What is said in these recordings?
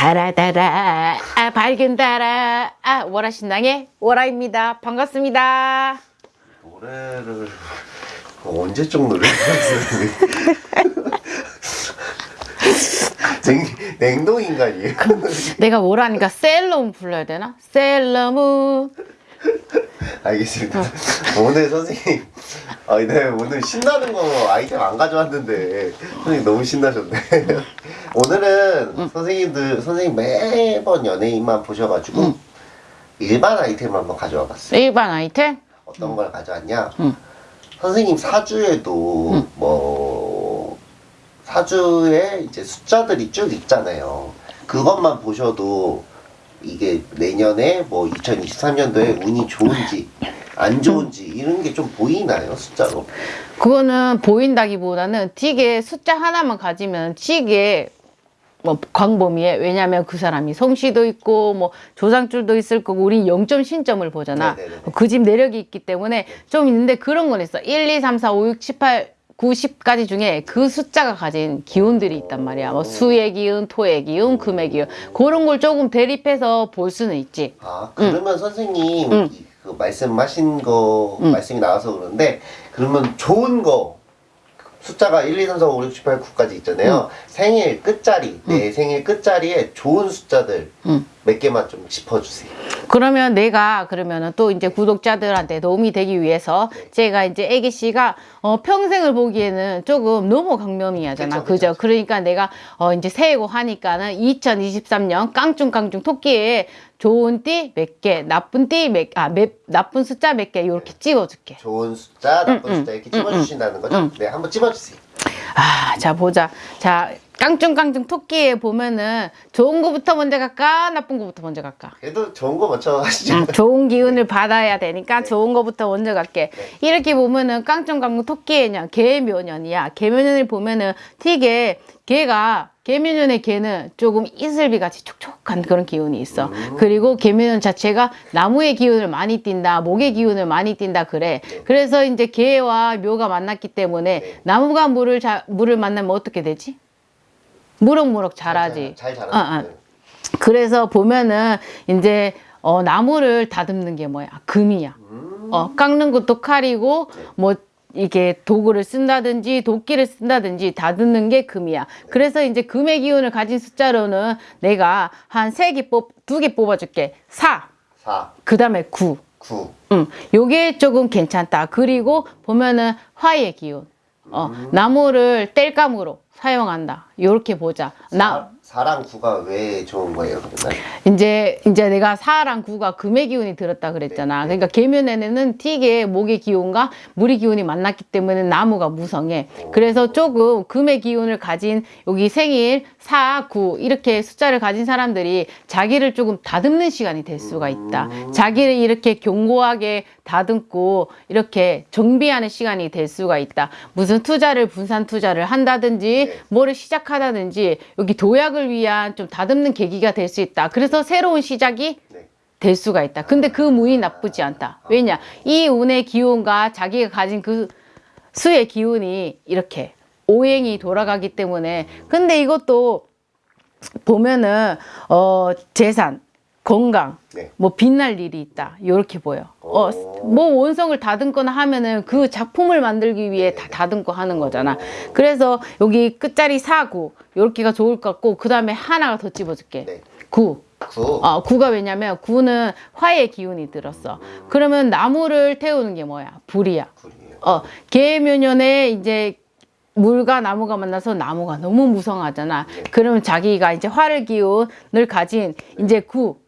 달아달아. 아 밝은 달아. 아 월화 신당의 월화입니다. 반갑습니다. 노래를 언제적 노래를 냉, 냉동인간이에요. 내가 월화니까 셀러문 불러야 되나? 셀러문 알겠습니다 오늘 선생님 아, 네, 오늘 신나는 거 아이템 안 가져왔는데 선생님 너무 신나셨네 오늘은 선생님들 선생님 매번 연예인만 보셔가지고 일반 아이템을 한번 가져와 봤어요 일반 아이템? 어떤 걸 가져왔냐? 음. 선생님 사주에도 뭐 사주에 이제 숫자들이 쭉 있잖아요. 그것만 보셔도 이게 내년에 뭐 2023년도에 운이 좋은지 안 좋은지 이런 게 좀 보이나요 숫자로? 그거는 보인다기보다는 틱에 숫자 하나만 가지면 틱에 뭐 광범위해 왜냐면 그 사람이 성씨도 있고 뭐 조상줄도 있을 거고 우리 0점 신점을 보잖아 네네네. 그집 내력이 있기 때문에 좀 있는데 그런 건 있어 1, 2, 3, 4, 5, 6, 7, 8 9, 10까지 중에 그 숫자가 가진 기운들이 있단 말이야. 뭐 수의 기운, 토의 기운, 금의 기운. 그런 걸 조금 대립해서 볼 수는 있지. 아 그러면 선생님 음. 이- 그 말씀하신 거 말씀이 나와서 그러는데 그러면 좋은 거 숫자가 1, 2, 3, 4, 5, 6, 7, 8, 9까지 있잖아요. 생일 끝자리, 내 생일 끝자리에 좋은 숫자들. 음. 몇 개만 좀 짚어주세요. 그러면 내가 그러면은 또 이제 구독자들한테 도움이 되기 위해서 제가 이제 애기 씨가 어 평생을 보기에는 조금 너무 강명이하잖아. 그죠? 그쵸. 그러니까 내가 어 이제 새해고 하니까는 2023년 깡충깡충 토끼에 좋은 띠 몇 개, 나쁜 띠 몇, 아, 몇, 나쁜 숫자 몇 개 이렇게 찍어줄게. 좋은 숫자, 나쁜 음, 숫자 이렇게 찝어주신다는 거죠? 음. 네, 한번 찝어주세요. 아, 자 보자. 자 깡충깡충 토끼에 보면은 좋은 거부터 먼저 갈까, 나쁜 거부터 먼저 갈까? 그래도 좋은 거 먼저 하시죠. 음, 좋은 기운을 받아야 되니까 좋은 거부터 먼저 갈게. 이렇게 보면은 깡총깡총 토끼의 개묘년이야. 개묘년을 보면은 틱에 개가 개묘년의 개는 조금 이슬비 같이 촉촉한 그런 기운이 있어. 그리고 개묘년 자체가 나무의 기운을 많이 띈다, 목의 기운을 많이 띈다 그래. 그래서 이제 개와 묘가 만났기 때문에 나무가 물을 자, 물을 만나면 어떻게 되지? 무럭무럭 자라지. 잘 자라. 어, 어. 그래서 보면은 이제 어, 나무를 다듬는 게 뭐야? 금이야. 어, 깎는 것도 칼이고 뭐 이게 도구를 쓴다든지 도끼를 쓴다든지 다듬는 게 금이야. 그래서 이제 금의 기운을 가진 숫자로는 내가 한 세 개 뽑, 두 개 뽑아줄게. 4, 4, 그 다음에 9. 9. 음, 요게 조금 괜찮다. 그리고 보면은 화의 기운. 어, 나무를 땔감으로 사용한다. 요렇게 보자. 나, 4랑 9가 왜 좋은 거예요, 그러면? 이제 이제 내가 사랑 구가 금의 기운이 들었다 그랬잖아. 그러니까 계면에는 틱의 목의 기운과 물의 기운이 만났기 때문에 나무가 무성해. 그래서 조금 금의 기운을 가진 여기 생일 4, 9 이렇게 숫자를 가진 사람들이 자기를 조금 다듬는 시간이 될 수가 있다. 자기를 이렇게 견고하게 다듬고 이렇게 정비하는 시간이 될 수가 있다. 무슨 투자를 분산 투자를 한다든지 뭐를 시작하다든지 여기 도약을 위한 좀 다듬는 계기가 될 수 있다. 그래서 새로운 시작이 네. 될 수가 있다. 근데 그 운이 나쁘지 않다. 왜냐? 이 운의 기운과 자기가 가진 그 수의 기운이 이렇게 오행이 돌아가기 때문에 근데 이것도 보면은 어 재산, 건강, 네. 뭐 빛날 일이 있다. 이렇게 보여. 어, 오. 뭐 원성을 다듬거나 하면은 그 작품을 만들기 위해 다 다듬고 하는 거잖아. 그래서 여기 끝자리 사구 이렇게가 좋을 것 같고 그 다음에 하나가 더 집어줄게. 네. 구. 9. 어, 구가 왜냐면 구는 화의 기운이 들었어. 그러면 나무를 태우는 게 뭐야? 불이야. 굴이에요. 어, 계묘년에 이제 물과 나무가 만나서 나무가 너무 무성하잖아. 그러면 자기가 이제 화를 기운을 가진 이제 구,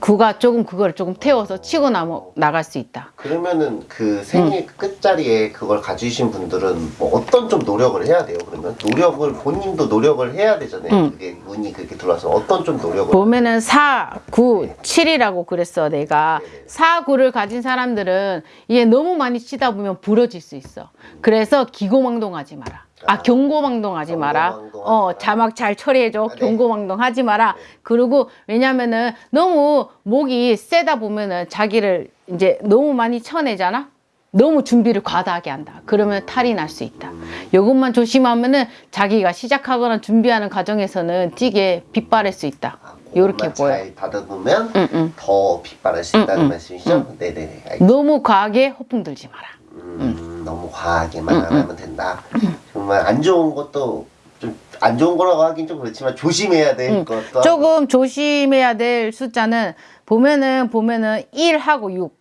구가 조금 그걸 조금 태워서 치고 나무, 나갈 수 있다. 그러면은 그 생일 끝자리에 그걸 가지신 분들은 뭐 어떤 좀 노력을 해야 돼요, 그러면? 노력을, 본인도 노력을 해야 되잖아요. 그게 운이 그렇게 들어와서 어떤 좀 노력을. 보면은 4, 9, 7이라고 그랬어 내가 4, 9를 가진 사람들은 이게 너무 많이 치다 보면 부러질 수 있어 그래서 기고망동하지 마라 아 경고망동 하지 마라 경고망동하지 어 마라. 자막 잘 처리해줘 아, 네. 경고망동 하지 마라 그리고 왜냐면은 너무 목이 세다 보면은 자기를 이제 너무 많이 쳐내잖아 너무 준비를 과다하게 한다. 그러면 탈이 날 수 있다. 이것만 조심하면은 자기가 시작하거나 준비하는 과정에서는 찌개 빗바랄 수 있다. 요렇게 그것만 보여. 잘 다듬으면 응, 응. 더 빗바랄 수 있다는 말씀이시죠? 네네네. 알겠습니다. 너무 과하게 허풍 들지 마라. 음, 너무 과하게만 안 하면 된다. 정말 안 좋은 것도 좀 안 좋은 거라고 하긴 좀 그렇지만 조심해야 될 것도 조금 조심해야 될 숫자는 보면은 보면은 1하고 6.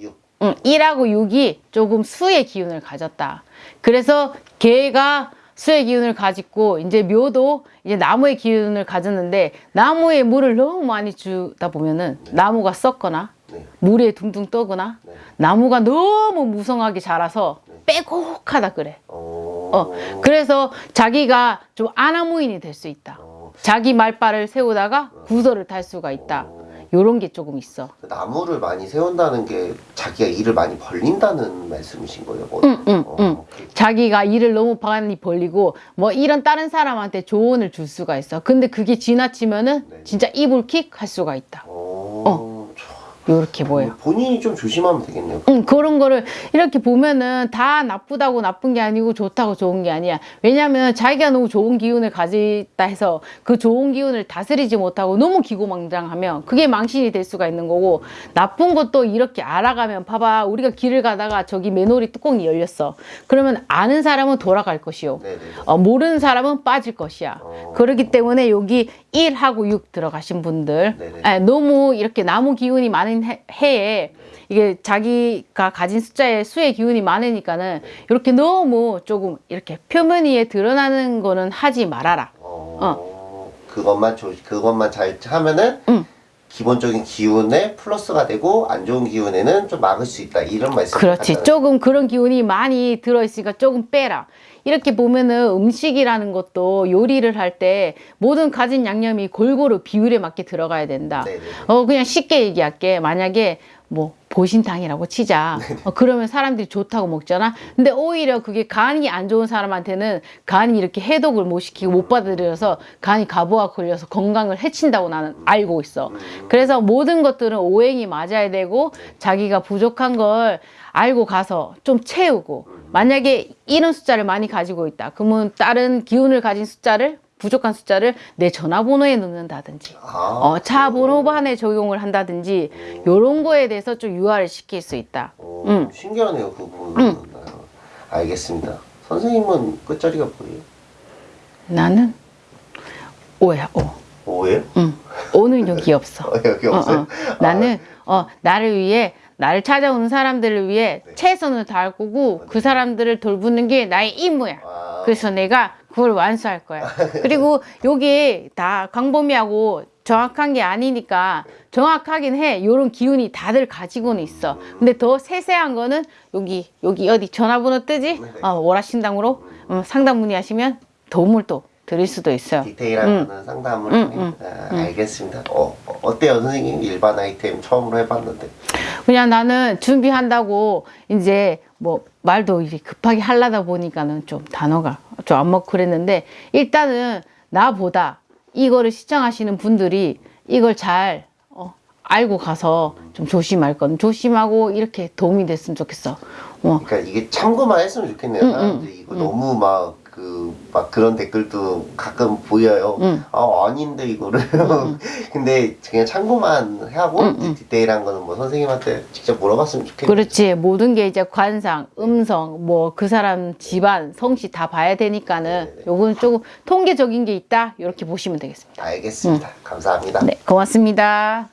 6. 응, 1하고 6이 조금 수의 기운을 가졌다. 그래서 개가 수의 기운을 가지고 이제 묘도 이제 나무의 기운을 가졌는데 나무에 물을 너무 많이 주다 보면은 나무가 썩거나 네. 물에 둥둥 떠거나 네. 나무가 너무 무성하게 자라서 빼곡하다 그래. 어. 어, 그래서 자기가 좀 아나무인이 될 수 있다. 어. 자기 말발을 세우다가 구설을 탈 수가 있다. 요런 게 조금 있어. 그 나무를 많이 세운다는 게 자기가 일을 많이 벌린다는 말씀이신 거예요? 뭐. 응, 응, 어, 응. 그- 자기가 일을 너무 많이 벌리고 뭐 이런 다른 사람한테 조언을 줄 수가 있어. 근데 그게 지나치면은 네. 진짜 이불킥 할 수가 있다. 어. 요렇게 보여. 본인이 좀 조심하면 되겠네요. 응, 그런 거를 이렇게 보면은 다 나쁘다고 나쁜 게 아니고 좋다고 좋은 게 아니야. 왜냐면 자기가 너무 좋은 기운을 가지다 해서 그 좋은 기운을 다스리지 못하고 너무 기고망장하면 그게 망신이 될 수가 있는 거고 나쁜 것도 이렇게 알아가면 봐봐. 우리가 길을 가다가 저기 맨홀이 뚜껑이 열렸어. 그러면 아는 사람은 돌아갈 것이요. 네네. 어, 모르는 사람은 빠질 것이야. 어. 그렇기 때문에 여기 1하고 6 들어가신 분들. 예, 너무 이렇게 나무 기운이 많은 해, 해에 이게 자기가 가진 숫자의 수의 기운이 많으니까는 이렇게 너무 조금 이렇게 표면 위에 드러나는 거는 하지 말아라. 어. 그것만 조 그것만 잘 하면은 응. 기본적인 기운에 플러스가 되고 안 좋은 기운에는 좀 막을 수 있다 이런 말씀. 그렇지. 조금 그런 기운이 많이 들어있으니까 조금 빼라. 이렇게 보면은 음식이라는 것도 요리를 할 때 모든 가진 양념이 골고루 비율에 맞게 들어가야 된다. 네네. 어, 그냥 쉽게 얘기할게. 만약에 뭐 보신탕이라고 치자. 어, 그러면 사람들이 좋다고 먹잖아. 근데 오히려 그게 간이 안 좋은 사람한테는 간이 이렇게 해독을 못 시키고 못 받아들여서 간이 가부가 걸려서 건강을 해친다고 나는 알고 있어. 그래서 모든 것들은 오행이 맞아야 되고 자기가 부족한 걸 알고 가서 좀 채우고 만약에 이런 숫자를 많이 가지고 있다. 그러면 다른 기운을 가진 숫자를 부족한 숫자를 내 전화번호에 넣는다든지 아, 어, 차 번호반에 적용을 한다든지 요런 거에 대해서 좀 유화를 시킬 수 있다. 어, 응. 신기하네요 그 부분은. 알겠습니다. 선생님은 끝자리가 뭐예요? 나는 오야 오. 뭐예요? 응. 오는 여기 없어. 어, 여기 어, 없어요? 어. 나는 어 나를 위해 나를 찾아오는 사람들을 위해 네. 최선을 다할 거고 그 사람들을 돌보는 게 나의 임무야. 아, 그래서 내가 그걸 완수할 거야. 그리고 여기 다 광범위하고 정확한 게 아니니까 정확하긴 해. 요런 기운이 다들 가지고는 있어. 근데 더 세세한 거는 여기 여기 어디 전화번호 뜨지? 네네. 어, 월화신당으로 음, 상담 문의하시면 도움을 또 드릴 수도 있어요. 디테일한 응. 거는 상담을 응, 하니 아, 알겠습니다. 어, 어, 어때요 선생님 일반 아이템 처음으로 해봤는데 그냥 나는 준비한다고 이제 뭐 말도 이렇게 급하게 하려다 보니까는 좀 단어가 좀 안 먹고 그랬는데 일단은 나보다 이거를 시청하시는 분들이 이걸 잘 어, 알고 가서 좀 조심할 건 조심하고 이렇게 도움이 됐으면 좋겠어. 어, 그러니까 이게 참고만 했으면 좋겠네요. 응, 사람들이 이거 너무 막그 막 그런 댓글도 가끔 보여요. 응. 아 아닌데 이거를. 근데 그냥 참고만 하고 응, 이제 디테일한 거는 뭐 선생님한테 직접 물어봤으면 좋겠네요. 그렇지. 모든 게 이제 관상, 음성, 뭐 그 사람 집안, 성씨 다 봐야 되니까는 네네. 요건 조금 통계적인 게 있다. 이렇게 보시면 되겠습니다. 알겠습니다. 감사합니다. 네, 고맙습니다.